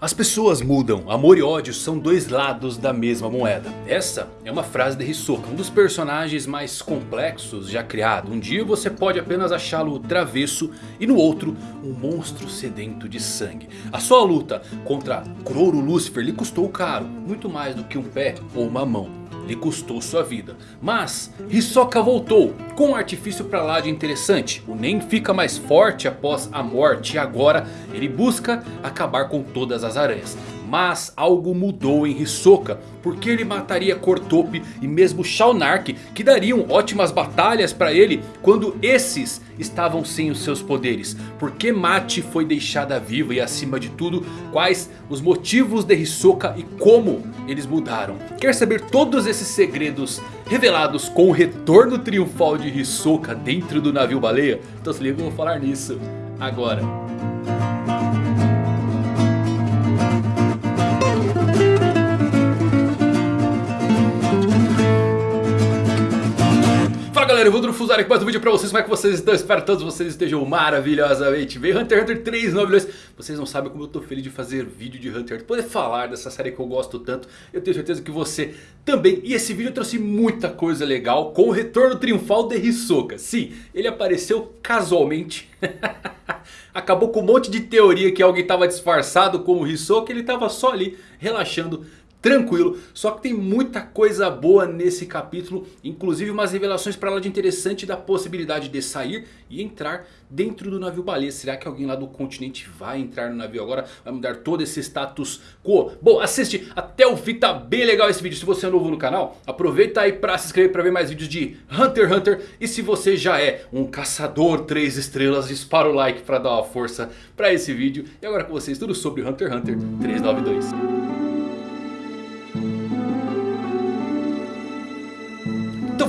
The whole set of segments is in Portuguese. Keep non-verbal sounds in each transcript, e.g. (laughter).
As pessoas mudam, amor e ódio são dois lados da mesma moeda. Essa é uma frase de Hisoka, um dos personagens mais complexos já criado. Um dia você pode apenas achá-lo travesso e no outro um monstro sedento de sangue. A sua luta contra Kuroro Lucifer lhe custou caro, muito mais do que um pé ou uma mão lhe custou sua vida. Mas Hisoka voltou com um artifício pra lá de interessante. O Nen fica mais forte após a morte e agora ele busca acabar com todas as aranhas. Mas algo mudou em Hisoka. Porque ele mataria Cortope e mesmo Shaunark. Que dariam ótimas batalhas para ele. Quando esses estavam sem os seus poderes. Porque Mate foi deixada viva. E acima de tudo. Quais os motivos de Hisoka e como eles mudaram. Quer saber todos esses segredos revelados com o retorno triunfal de Hisoka dentro do navio baleia? Então se liga que eu vou falar nisso agora. Galera, eu vou Drufuzar aqui mais um vídeo pra vocês, como é que vocês estão? Espero que todos vocês estejam maravilhosamente bem. Hunter x Hunter 392 Vocês não sabem como eu tô feliz de fazer vídeo de Hunter x Poder falar dessa série que eu gosto tanto Eu tenho certeza que você também. E esse vídeo trouxe muita coisa legal Com o retorno triunfal de Hisoka. Sim, ele apareceu casualmente. (laughs) Acabou com um monte de teoria que alguém estava disfarçado como Hisoka Ele estava só ali relaxando tranquilo. Só que tem muita coisa boa nesse capítulo. Inclusive umas revelações para lá de interessante da possibilidade de sair e entrar dentro do navio baleia. Será que alguém lá do continente vai entrar no navio agora? Vai mudar todo esse status quo? Bom, assiste até o fim, tá bem legal esse vídeo. Se você é novo no canal, aproveita aí para se inscrever para ver mais vídeos de Hunter x Hunter. E se você já é um caçador 3 estrelas, dispara o like para dar uma força para esse vídeo. E agora com vocês tudo sobre Hunter x Hunter 392.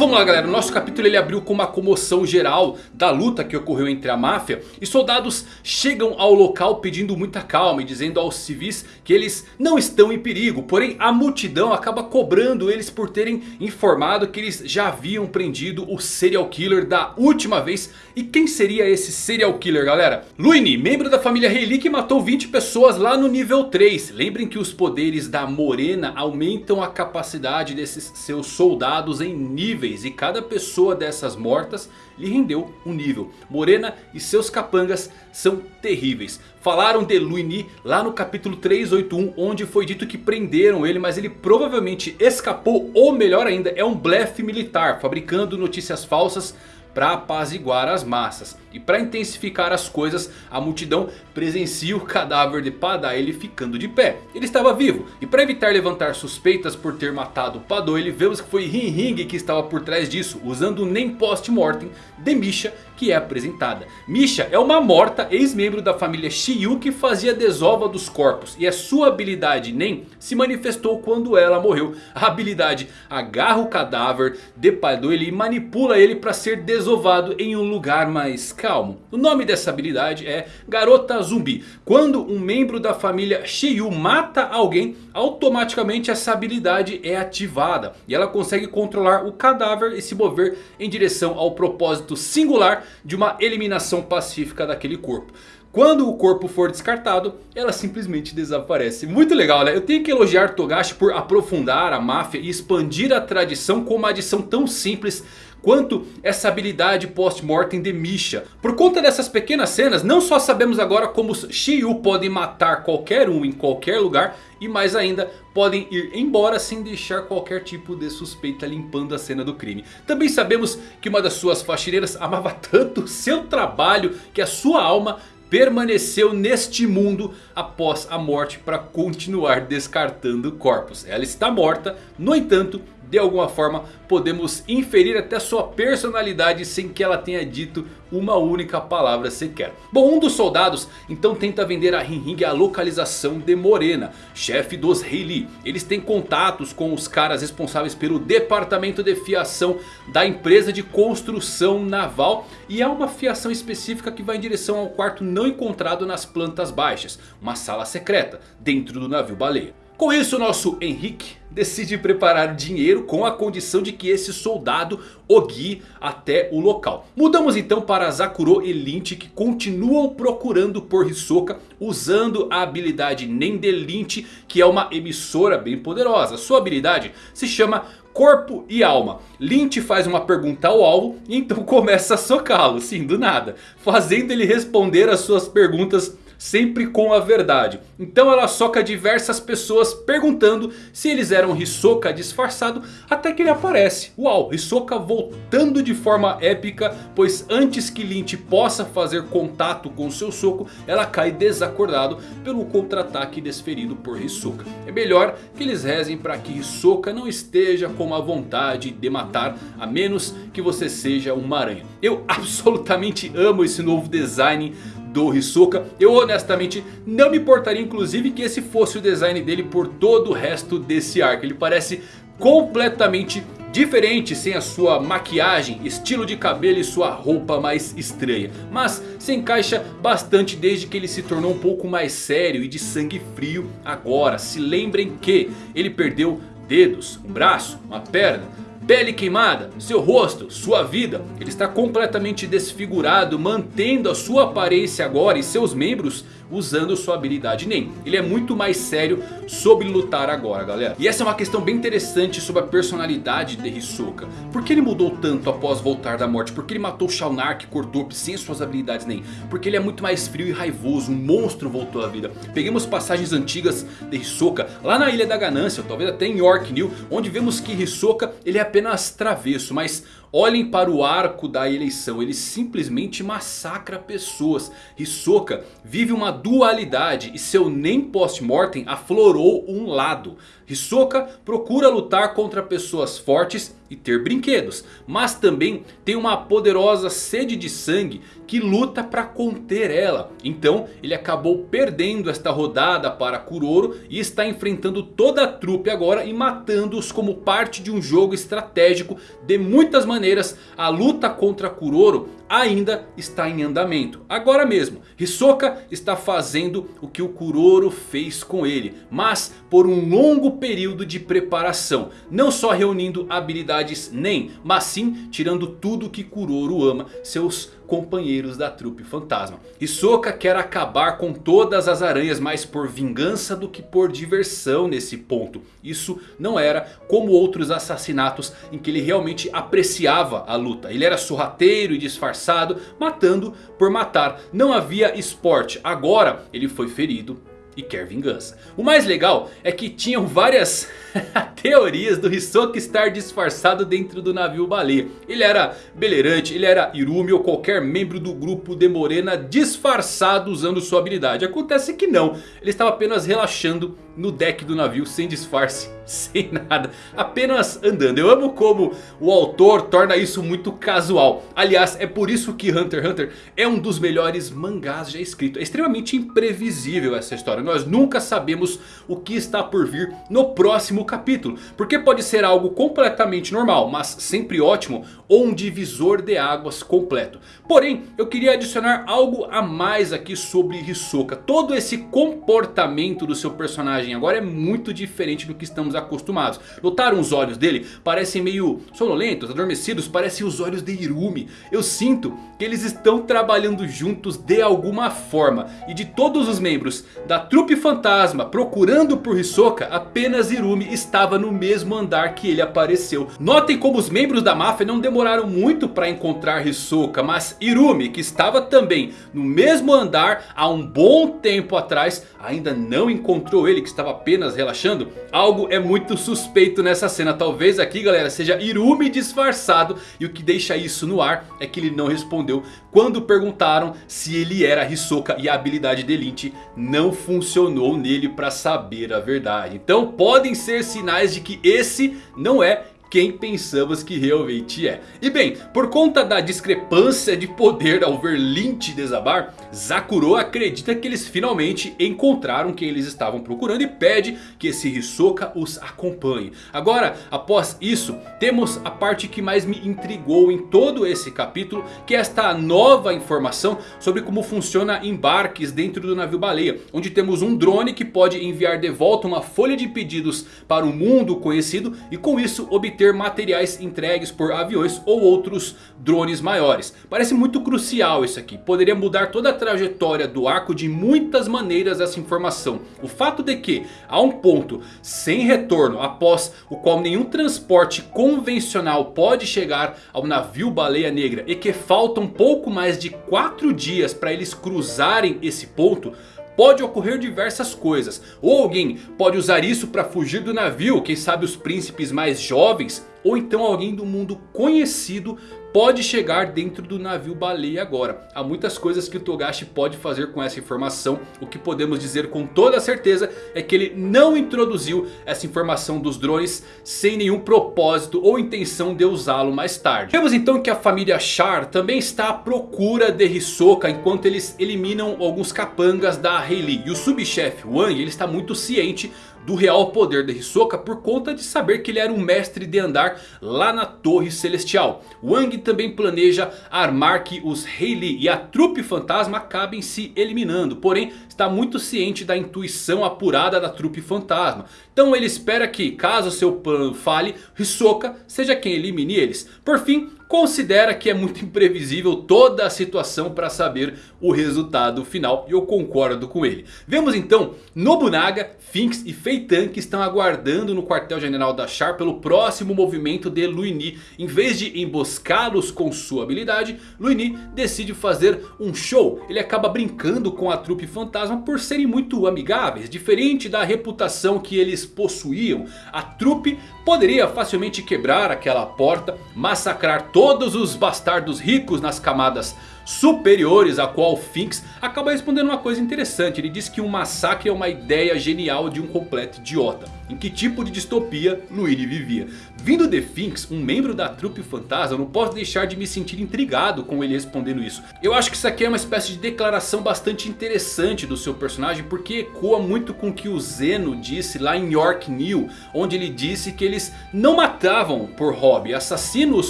vamos lá galera, o nosso capítulo ele abriu com uma comoção geral da luta que ocorreu entre a máfia. E soldados chegam ao local pedindo muita calma e dizendo aos civis que eles não estão em perigo. Porém a multidão acaba cobrando eles por terem informado que eles já haviam prendido o serial killer da última vez. E quem seria esse serial killer galera? Luini, membro da família Reilly que matou 20 pessoas lá no nível 3. Lembrem que os poderes da Morena aumentam a capacidade desses seus soldados em níveis e cada pessoa dessas mortas lhe rendeu um nível. Morena e seus capangas são terríveis. Falaram de Luini lá no capítulo 381 onde foi dito que prenderam ele mas ele provavelmente escapou ou melhor ainda é um blefe militar fabricando notícias falsas para apaziguar as massas. E para intensificar as coisas, a multidão presencia o cadáver de Padá ele ficando de pé. Ele estava vivo e para evitar levantar suspeitas por ter matado Padô, ele vemos que foi Ring Ring que estava por trás disso, usando o nem post-mortem de Misha que é apresentada. Misha é uma morta ex-membro da família Shiyu que fazia desova dos corpos. E a sua habilidade Nen se manifestou quando ela morreu. A habilidade agarra o cadáver de Padô e manipula ele para ser desovado em um lugar mais calmo. O nome dessa habilidade é Garota Zumbi. Quando um membro da família Shiyu mata alguém, automaticamente essa habilidade é ativada. E ela consegue controlar o cadáver e se mover em direção ao propósito singular de uma eliminação pacífica daquele corpo. Quando o corpo for descartado, ela simplesmente desaparece. Muito legal, né? Eu tenho que elogiar Togashi por aprofundar a máfia e expandir a tradição com uma adição tão simples quanto essa habilidade post-mortem de Misha. Por conta dessas pequenas cenas, não só sabemos agora como os Shiyu podem matar qualquer um em qualquer lugar. E mais ainda, podem ir embora sem deixar qualquer tipo de suspeita limpando a cena do crime. Também sabemos que uma das suas faxineiras amava (laughs) tanto seu trabalho que a sua alma permaneceu neste mundo após a morte para continuar descartando corpos. Ela está morta, no entanto de alguma forma podemos inferir até sua personalidade sem que ela tenha dito uma única palavra sequer. Bom, um dos soldados então tenta vender a Ring Ring a localização de Morena, chefe dos Heili. Eles têm contatos com os caras responsáveis pelo departamento de fiação da empresa de construção naval. E há uma fiação específica que vai em direção ao quarto não encontrado nas plantas baixas, uma sala secreta dentro do navio baleia. Com isso nosso Henrique decide preparar dinheiro com a condição de que esse soldado o guie até o local. Mudamos então para Zakuro e Lynch que continuam procurando por Hisoka usando a habilidade Nen de Lynch que é uma emissora bem poderosa. Sua habilidade se chama corpo e alma. Lynch faz uma pergunta ao alvo e então (laughs) começa a socá-lo, sim, do nada. Fazendo ele responder as suas perguntas sempre com a verdade. Então ela soca diversas pessoas perguntando se eles eram Hisoka disfarçado até que ele aparece. Uau, Hisoka voltando de forma épica, pois antes que Lynch possa fazer contato com seu soco, ela cai desacordado pelo contra-ataque desferido por Hisoka. É melhor que eles rezem para que Hisoka não esteja com a vontade de matar, a menos que você seja uma aranha. Eu (laughs) absolutamente amo esse novo design do Hisoka. Eu honestamente não me importaria inclusive que esse fosse o design dele por todo o resto desse arco. Ele parece completamente diferente sem a sua maquiagem, estilo de cabelo e sua roupa mais estranha. Mas se encaixa bastante desde que ele se tornou um pouco mais sério e de sangue frio agora. Se lembrem que ele perdeu dedos, um braço, uma perna Pele queimada, seu rosto, sua vida. Ele está completamente desfigurado, mantendo a sua aparência agora e seus membros usando sua habilidade NEM. Ele é muito mais sério sobre lutar agora, galera. E essa é uma questão bem interessante sobre a personalidade de Hisoka. Por que ele mudou tanto após voltar da morte? Por que ele matou Shao Nark, Cordope sem suas habilidades NEM? Porque ele é muito mais frio e raivoso, um monstro voltou à vida. Peguemos passagens antigas de Hisoka lá na Ilha da Ganância, talvez até em York New, onde vemos que Hisoka ele é apenas travesso, mas Olhem para o arco da eleição, ele simplesmente massacra pessoas. Hisoka vive uma dualidade e seu nem post-mortem aflorou um lado. Hisoka procura lutar contra pessoas fortes e ter brinquedos. Mas também tem uma poderosa sede de sangue que luta para conter ela. Então ele acabou perdendo esta rodada para Kuroro e está enfrentando toda a trupe agora e matando-os como parte de um jogo estratégico. De muitas maneiras a luta contra Kuroro ainda está em andamento. Agora mesmo, Hisoka está fazendo o que o Kuroro fez com ele. Mas por um longo período de preparação. Não só reunindo habilidades NEM, mas sim tirando tudo que Kuroro ama. Seus companheiros da trupe fantasma. Hisoka quer acabar com todas as aranhas mais por vingança do que por diversão nesse ponto. Isso não era como outros assassinatos em que ele realmente apreciava a luta. Ele era sorrateiro e disfarçado, matando por matar. Não havia esporte. Agora ele foi ferido e quer vingança. O mais legal é que tinham várias (laughs) teorias do Hisoka estar disfarçado dentro do navio baleia. Ele era beleirante, ele era Irumi ou qualquer membro do grupo de Morena disfarçado usando sua habilidade. Acontece que não, ele estava apenas relaxando no deck do navio sem disfarce, (laughs) sem nada, apenas andando. Eu amo como o autor torna isso muito casual. Aliás, é por isso que Hunter x Hunter é um dos melhores mangás já escrito. É extremamente imprevisível essa história. Nós nunca sabemos o que está por vir no próximo capítulo. Porque pode ser algo completamente normal, mas sempre ótimo. Ou um divisor de águas completo. Porém, eu queria adicionar algo a mais aqui sobre Hisoka. Todo esse comportamento do seu personagem personagem agora é muito diferente do que estamos acostumados. Notaram os olhos dele? Parecem meio sonolentos, adormecidos, parecem os olhos de Irumi. Eu sinto que eles estão trabalhando juntos de alguma forma. E de todos os membros da trupe fantasma procurando por Hisoka, apenas Irumi estava no mesmo andar que ele apareceu. Notem como os membros da máfia não demoraram muito para encontrar Hisoka. Mas Irumi, que estava também no mesmo andar há um bom tempo atrás, ainda não encontrou ele que estava apenas relaxando. Algo é muito suspeito nessa cena. Talvez aqui galera seja Irumi disfarçado. E o que deixa isso no ar é que ele não respondeu quando perguntaram se ele era Hisoka. E a habilidade de Lynch não funcionou nele para saber a verdade. Então podem ser sinais de que esse não é quem pensamos que realmente é. E bem, por conta da discrepância de poder ao ver Lynch desabar, Zakuro acredita que eles finalmente encontraram quem eles estavam procurando e pede que esse Hisoka os acompanhe. Agora, após isso, temos a parte que mais me intrigou em todo esse capítulo, que é esta nova informação sobre como funciona embarques dentro do navio baleia, onde temos um drone que pode enviar de volta uma folha de pedidos para o mundo conhecido e com isso obter ter materiais entregues por aviões ou outros drones maiores. Parece muito crucial isso aqui. Poderia mudar toda a trajetória do arco de muitas maneiras essa informação. O fato de que há um ponto sem retorno após o qual nenhum transporte convencional pode chegar ao navio baleia negra. E que faltam pouco mais de 4 dias para eles cruzarem esse ponto pode ocorrer diversas coisas. Ou alguém pode usar isso para fugir do navio, quem sabe os príncipes mais jovens. Ou então alguém do mundo conhecido pode chegar dentro do navio baleia agora. Há muitas coisas que o Togashi pode fazer com essa informação. O que podemos dizer com toda certeza é que ele não introduziu essa informação dos drones sem nenhum propósito ou intenção de usá-lo mais tarde. Vemos então que a família Char também está à procura de Hisoka enquanto eles eliminam alguns capangas da Hayley. E o subchefe Wang ele está muito ciente do real poder de Hisoka por conta de saber que ele era um mestre de andar lá na Torre Celestial. Wang também planeja armar que os Hayley e a trupe fantasma acabem se eliminando. Porém está muito ciente da intuição apurada da trupe fantasma. Então ele espera que caso seu plano fale, Hisoka seja quem elimine eles. Por fim, considera que é muito (laughs) imprevisível toda a situação para saber o resultado final. E eu concordo com ele. Vemos então Nobunaga, Finks e Feitan que estão aguardando no quartel general da Char pelo próximo movimento de Luini. Em vez de emboscá-los com sua habilidade, Luini decide fazer um show. Ele acaba brincando com a trupe fantasma por serem muito amigáveis. Diferente da reputação que eles possuíam, a trupe poderia facilmente quebrar aquela porta, massacrar todos os bastardos ricos nas camadas superiores a qual Finks acaba respondendo uma coisa interessante. Ele diz que um massacre é uma ideia genial de um completo idiota. Em que tipo de distopia Luigi vivia? Vindo de Finks, um membro da trupe fantasma, não posso deixar de me sentir intrigado com ele respondendo isso. Eu acho que isso aqui é uma espécie de declaração bastante interessante do seu personagem. Porque ecoa muito com o que o Zeno disse lá em York New. Onde ele disse que eles não matavam por hobby assassinos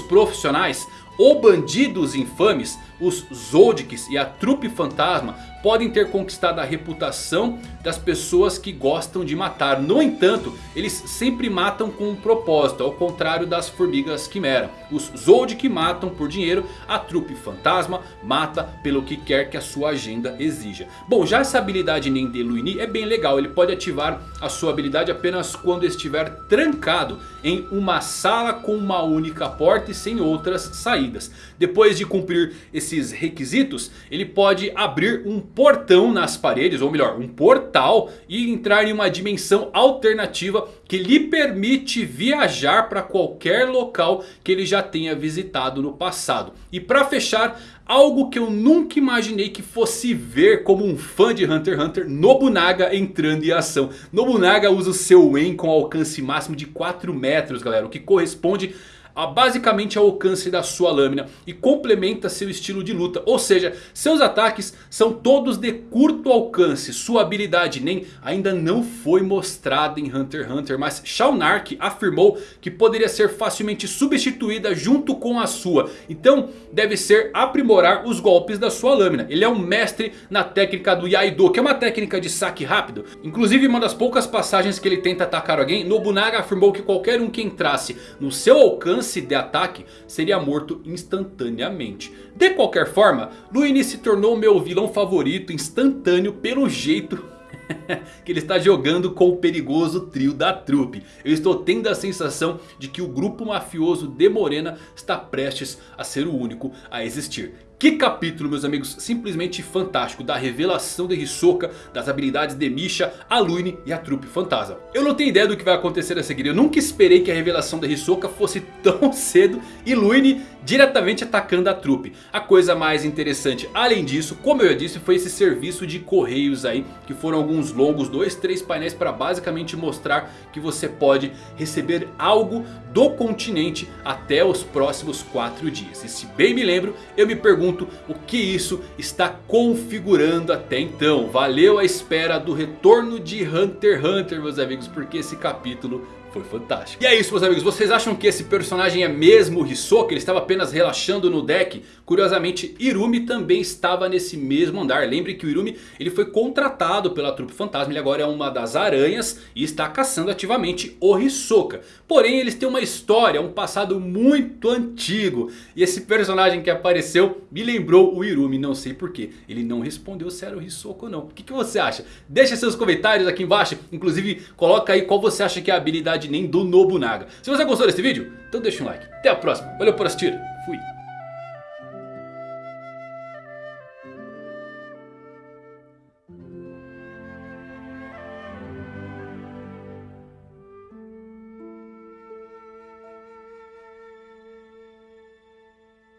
profissionais ou bandidos infames, os Zoldyks e a trupe fantasma podem ter conquistado a reputação das pessoas que gostam de matar. No entanto, eles sempre matam com um propósito, ao contrário das formigas quimera. Os Zoldyck matam por dinheiro, a trupe fantasma mata pelo que quer que a sua agenda exija. Bom, já essa habilidade Nende Luini é bem legal, ele pode ativar a sua habilidade apenas quando estiver trancado em uma sala com uma única porta e sem outras saídas. Depois de cumprir esses requisitos, ele pode abrir um portão nas paredes, ou melhor, um portal e entrar em uma dimensão alternativa que lhe permite viajar para qualquer local que ele já tenha visitado no passado. E para fechar, algo que eu nunca imaginei que fosse ver como um fã de Hunter x Hunter, Nobunaga entrando em ação. Nobunaga usa o seu En com alcance máximo de 4 metros, galera, o que corresponde a basicamente ao alcance da sua lâmina e complementa seu estilo de luta. Ou seja, seus ataques são todos de curto alcance. Sua habilidade nem ainda não foi mostrada em Hunter x Hunter. Mas Shaunark afirmou que poderia ser facilmente substituída junto com a sua. Então deve ser aprimorar os golpes da sua lâmina. Ele é um mestre na técnica do Yaido, que é uma técnica de saque rápido. Inclusive uma das poucas passagens que ele tenta atacar alguém, Nobunaga afirmou que qualquer um que entrasse no seu alcance lance de ataque seria morto instantaneamente. De qualquer forma, Luini se tornou meu vilão favorito instantâneo pelo jeito (laughs) que ele está jogando com o perigoso trio da trupe. Eu estou tendo a sensação de que o grupo mafioso de Morena está prestes a ser o único a existir. Que capítulo meus amigos, simplesmente fantástico da revelação de Hisoka, das habilidades de Misha, a Lune e a trupe fantasma. Eu não tenho ideia do que vai acontecer a seguir, eu nunca esperei que a revelação de Hisoka fosse tão (laughs) cedo e Lune diretamente atacando a trupe. A coisa mais interessante além disso, como eu já disse, foi esse serviço de correios aí, que foram alguns longos, dois, três painéis para basicamente mostrar que você pode receber algo do continente até os próximos quatro dias. E se bem me lembro, eu me pergunto o que isso está configurando até então. Valeu a espera do retorno de Hunter x Hunter meus amigos, porque esse capítulo foi fantástico. E é isso meus amigos, vocês acham que esse personagem é mesmo o Hisoka? Ele estava apenas relaxando no deck? Curiosamente, Irumi também estava nesse mesmo andar. Lembre que o Irumi ele foi contratado pela trupe fantasma. Ele agora é uma das aranhas e está caçando ativamente o Hisoka. Porém, eles têm uma história, um passado muito antigo. E esse personagem que apareceu me lembrou o Irumi, não sei porquê. Ele não respondeu se era o Hisoka ou não. O que, que você acha? Deixa seus comentários aqui embaixo. Inclusive, coloca aí qual você acha que é a habilidade nem do Nobunaga. Se você gostou desse vídeo, então deixa um like. Até a próxima. Valeu por assistir. Fui.